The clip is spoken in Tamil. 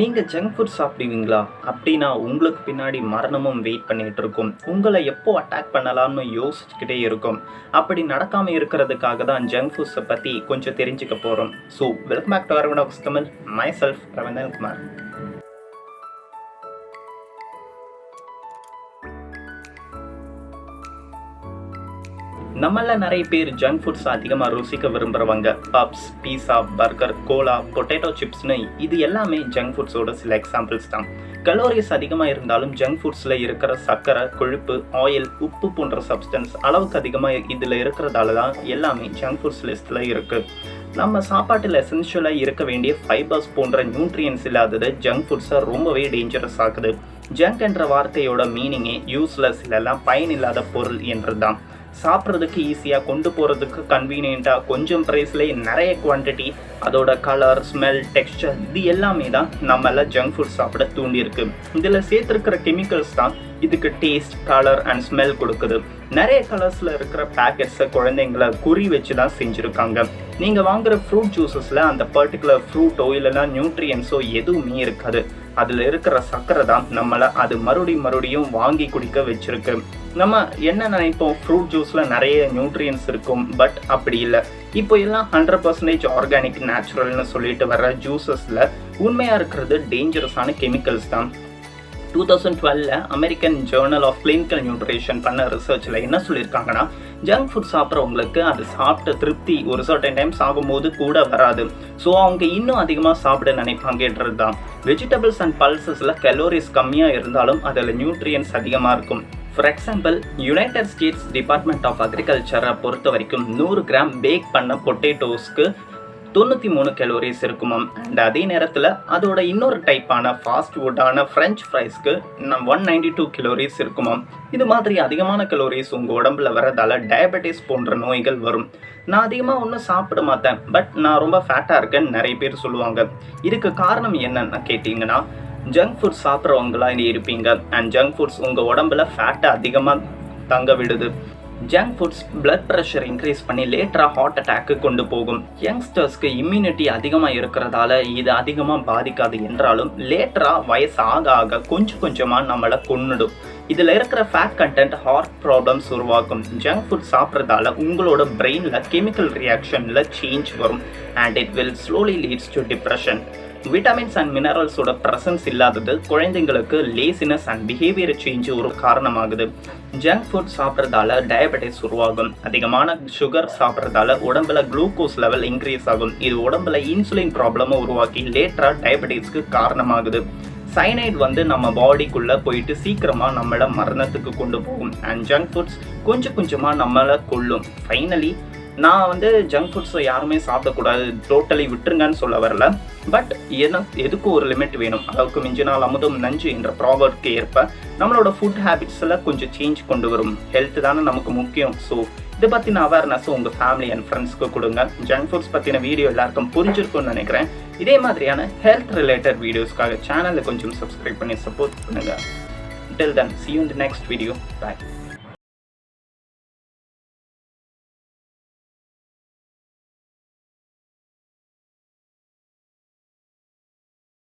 நீங்கள் ஜங்க் ஃபுட் சாப்பிடுவீங்களா? அப்படின்னா உங்களுக்கு பின்னாடி மரணமும் வெயிட் பண்ணிகிட்டு இருக்கும். உங்களை எப்போ அட்டாக் பண்ணலாம்னு யோசிச்சுக்கிட்டே இருக்கும். அப்படி நடக்காமல் இருக்கிறதுக்காக தான் ஜங்க் ஃபுட்ஸை பற்றி கொஞ்சம் தெரிஞ்சுக்க போகிறோம் so welcome back to Aravana Tamil myself Ravindran Kumar நம்மள நிறைய பேர் ஜங்க் ஃபுட்ஸ் அதிகமாக ருசிக்க விரும்புகிறவங்க puffs pizza burger cola potato சிப்ஸ்னு இது எல்லாமே ஜங்க் ஃபுட்ஸோட சில எக்ஸாம்பிள்ஸ் தான். கலோரிஸ் அதிகமாக இருந்தாலும் ஜங்க் ஃபுட்ஸில் இருக்கிற சர்க்கரை கொழுப்பு ஆயில் உப்பு போன்ற சப்ஸ்டன்ஸ் அளவுக்கு அதிகமாக இதில் இருக்கிறதால தான் எல்லாமே ஜங்க் ஃபுட்ஸ் லிஸ்ட்டில் இருக்குது நம்ம சாப்பாட்டில் எசென்ஷியலாக இருக்க வேண்டிய ஃபைபர்ஸ் போன்ற நியூட்ரியன்ஸ் இல்லாதது ஜங்க் ஃபுட்ஸை ரொம்பவே டேஞ்சரஸ் ஆகுது ஜங்க் என்ற வார்த்தையோட மீனிங்கே யூஸ்லெஸ் இல்லைல்லாம் பயனில்லாத பொருள் என்று தான் சாப்பிட்றதுக்கு ஈஸியாக கொண்டு போகிறதுக்கு கன்வீனியண்ட்டாக கொஞ்சம் ப்ரைஸ்லேயே நிறைய குவான்டிட்டி அதோட கலர் ஸ்மெல் டெக்ஸ்டர் இது எல்லாமே தான் நம்மளால் ஜங்க் ஃபுட் சாப்பிட தூண்டியிருக்கு. இதில் சேர்த்துருக்கிற கெமிக்கல்ஸ் தான் இதுக்கு டேஸ்ட் கலர் அண்ட் ஸ்மெல் கொடுக்குது. நிறைய கலர்ஸில் இருக்கிற பேக்கெட்ஸை குழந்தைங்கள குறி வச்சு தான் செஞ்சுருக்காங்க. நீங்கள் வாங்குற ஃப்ரூட் ஜூஸஸில் அந்த பர்டிகுலர் ஃப்ரூட்டோ இல்லைனா நியூட்ரியன்ஸோ எதுவுமே இருக்காது. அதில் இருக்கிற சர்க்கரை தான் நம்மளை அது மறுபடியும் மறுபடியும் வாங்கி குடிக்க வச்சுருக்கு. நம்ம என்ன நினைப்போம்? ஃப்ரூட் ஜூஸில் நிறைய நியூட்ரியன்ஸ் இருக்கும் பட் அப்படி இல்லை. இப்போ எல்லாம் ஹண்ட்ரட் பர்சன்டேஜ் ஆர்கானிக் நேச்சுரல்னு சொல்லிட்டு வர்ற ஜூஸஸில் உண்மையாக இருக்கிறது டேஞ்சரஸான கெமிக்கல்ஸ் தான். Two thousand டுவெலில் American Journal of Clinical Nutrition பண்ண ரிசர்ச்சில் என்ன சொல்லியிருக்காங்கன்னா ஜங்க் ஃபுட் சாப்பிட்றவங்களுக்கு அது சாப்பிட்ட திருப்தி ஒரு சர்டன் டைம் சாகும்போது கூட வராது. ஸோ அவங்க இன்னும் அதிகமாக சாப்பிட நினைப்பாங்கன்றது தான் வெஜிடபிள்ஸ் அண்ட் பல்சஸில் கலோரிஸ் கம்மியாக இருந்தாலும் அதில் நியூட்ரியன்ஸ் அதிகமாக இருக்கும். For example United States Department of அக்ரிகல்ச்சரை பொறுத்த வரைக்கும் நூறு கிராம் பேக் பண்ண பொட்டேட்டோஸ்க்கு தொண்ணூற்றி மூணு கலோரிஸ் இருக்குமாம் அண்ட் அதே நேரத்தில் அதோட இன்னொரு டைப்பான ஃபாஸ்ட் ஃபுட்டான ஃப்ரெஞ்ச் ஃப்ரைஸ்க்கு நம் ஒன் நைன்டி டூ கலோரிஸ் இருக்குமாம் இது மாதிரி அதிகமான கலோரிஸ் உங்கள் உடம்புல வரதால டயபெட்டிஸ் போன்ற நோய்கள் வரும். நான் அதிகமாக ஒன்றும் சாப்பிட மாட்டேன் பட் நான் ரொம்ப ஃபேட்டாக இருக்கேன்னு நிறைய பேர் சொல்லுவாங்க. இதுக்கு காரணம் என்னன்னு கேட்டிங்கன்னா ஜங்க் ஃபுட்ஸ் சாப்பிட்றவங்களா இருப்பீங்க. அண்ட் ஜங்க் ஃபுட்ஸ் உங்கள் உடம்புல ஃபேட்டை அதிகமாக தங்க விடுது. Junk foods blood pressure increase பண்ணி லேட்டராக ஹார்ட் அட்டாக்கு கொண்டு போகும். யங்ஸ்டர்ஸ்க்கு இம்யூனிட்டி அதிகமாக இருக்கிறதால இது அதிகமாக பாதிக்காது என்றாலும் லேட்டராக வயசு ஆக ஆக கொஞ்சம் கொஞ்சமாக நம்மளை கொன்னுடும். இதில் இருக்கிற ஃபேட் கண்டென்ட் ஹார்ட் ப்ராப்ளம்ஸ் உருவாக்கும். ஜங்க் ஃபுட் சாப்பிட்றதால உங்களோட பிரெயினில் கெமிக்கல் ரியாக்ஷனில் சேஞ்ச் வரும். And it will slowly leads to depression vitamins and மினரல்ஸோட presence இல்லாதது குழந்தைங்களுக்கு லேசினஸ் அண்ட் பிஹேவியர் சேஞ்ச் ஒரு காரணமாகுது. ஜங்க் ஃபுட் சாப்பிட்றதால டயபெட்டிஸ் உருவாகும். அதிகமான சுகர் சாப்பிட்றதால உடம்புல குளுக்கோஸ் லெவல் இன்க்ரீஸ் ஆகும். இது உடம்புல இன்சுலின் ப்ராப்ளமும் உருவாக்கி லேட்டராக டயபெட்டிஸ்க்கு காரணமாகுது. சைனைட் வந்து நம்ம பாடிக்குள்ளே போயிட்டு சீக்கிரமாக நம்மளை மரணத்துக்கு கொண்டு போகும். அண்ட் ஜங்க் ஃபுட்ஸ் கொஞ்சம் கொஞ்சமாக நம்மளை கொல்லும். ஃபைனலி நான் வந்து ஜங்க் ஃபுட்ஸை யாருமே சாப்பிடக்கூடாது. டோட்டலி விட்டுருங்கன்னு சொல்ல வரல. பட் என்ன எதுக்கு ஒரு லிமிட் வேணும்? அளவுக்கு மிஞ்சினால் அமுதம் நஞ்சு என்ற ப்ராவர்ட்க்கு ஏற்ப நம்மளோட ஃபுட் ஹேபிட்ஸில் கொஞ்சம் சேஞ்ச் கொண்டு வரும். ஹெல்த் தானே நமக்கு முக்கியம். ஸோ இதை பற்றின அவேர்னஸ் உங்கள் ஃபேமிலி அண்ட் ஃப்ரெண்ட்ஸ்க்கு கொடுங்க. ஜங்க் ஃபுட்ஸ் பற்றின வீடியோ எல்லாருக்கும் புரிஞ்சிருக்கும்னு நினைக்கிறேன். இதே மாதிரியான ஹெல்த் ரிலேட்டட் வீடியோஸ்க்காக சேனலை கொஞ்சம் சப்ஸ்கிரைப் பண்ணி சப்போர்ட் பண்ணுங்கள் டில் தன் சி யூ இந்த நெக்ஸ்ட் வீடியோ பாய்